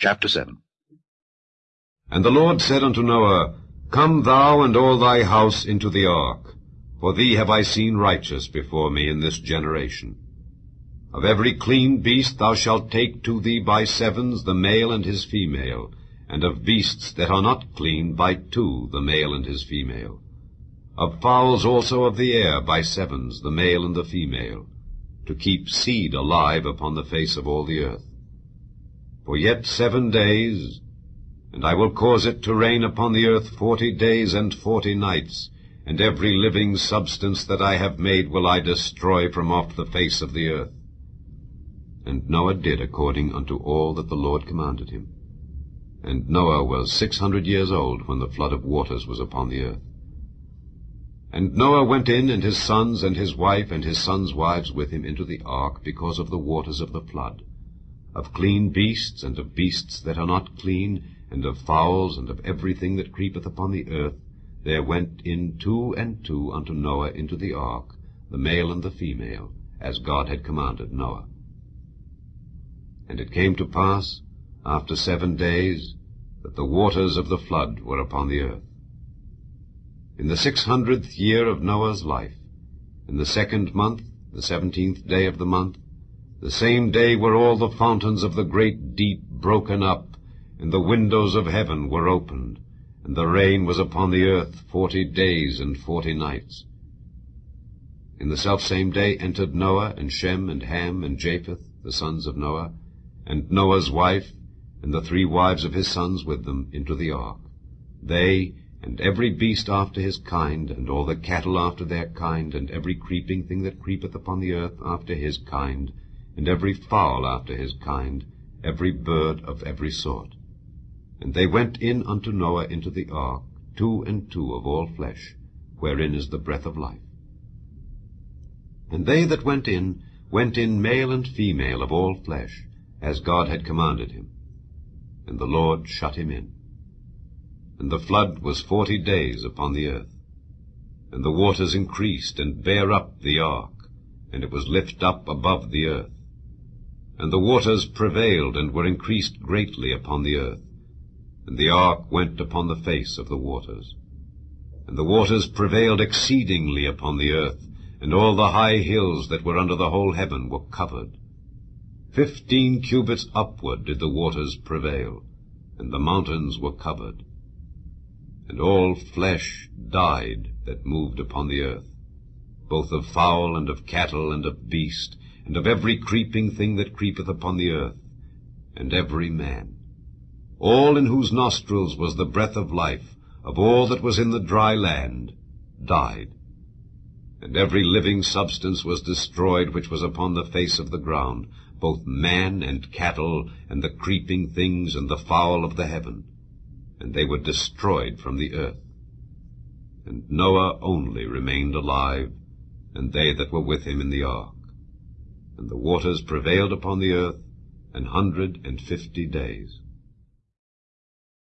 Chapter 7 And the Lord said unto Noah, Come thou and all thy house into the ark, for thee have I seen righteous before me in this generation. Of every clean beast thou shalt take to thee by sevens the male and his female, and of beasts that are not clean by two the male and his female. Of fowls also of the air by sevens the male and the female, to keep seed alive upon the face of all the earth. For yet seven days, and I will cause it to rain upon the earth forty days and forty nights, and every living substance that I have made will I destroy from off the face of the earth. And Noah did according unto all that the Lord commanded him. And Noah was six hundred years old when the flood of waters was upon the earth. And Noah went in, and his sons, and his wife, and his sons' wives with him into the ark, because of the waters of the flood, of clean beasts, and of beasts that are not clean, and of fowls, and of everything that creepeth upon the earth, there went in two and two unto Noah into the ark, the male and the female, as God had commanded Noah. And it came to pass, after seven days, that the waters of the flood were upon the earth. In the six hundredth year of Noah's life, in the second month, the seventeenth day of the month, the same day were all the fountains of the great deep broken up, and the windows of heaven were opened, and the rain was upon the earth forty days and forty nights. In the selfsame day entered Noah, and Shem, and Ham, and Japheth, the sons of Noah, and Noah's wife, and the three wives of his sons with them, into the ark. They, and every beast after his kind, and all the cattle after their kind, and every creeping thing that creepeth upon the earth after his kind, and every fowl after his kind, every bird of every sort. And they went in unto Noah into the ark, two and two of all flesh, wherein is the breath of life. And they that went in, went in male and female of all flesh, as God had commanded him. And the Lord shut him in. And the flood was forty days upon the earth. And the waters increased, and bare up the ark, and it was lift up above the earth. And the waters prevailed, and were increased greatly upon the earth. And the ark went upon the face of the waters. And the waters prevailed exceedingly upon the earth, and all the high hills that were under the whole heaven were covered. Fifteen cubits upward did the waters prevail, and the mountains were covered. And all flesh died that moved upon the earth, both of fowl and of cattle and of beast, and of every creeping thing that creepeth upon the earth, and every man. All in whose nostrils was the breath of life, of all that was in the dry land, died. And every living substance was destroyed which was upon the face of the ground, both man and cattle, and the creeping things, and the fowl of the heaven and they were destroyed from the earth. And Noah only remained alive, and they that were with him in the ark. And the waters prevailed upon the earth an hundred and fifty days.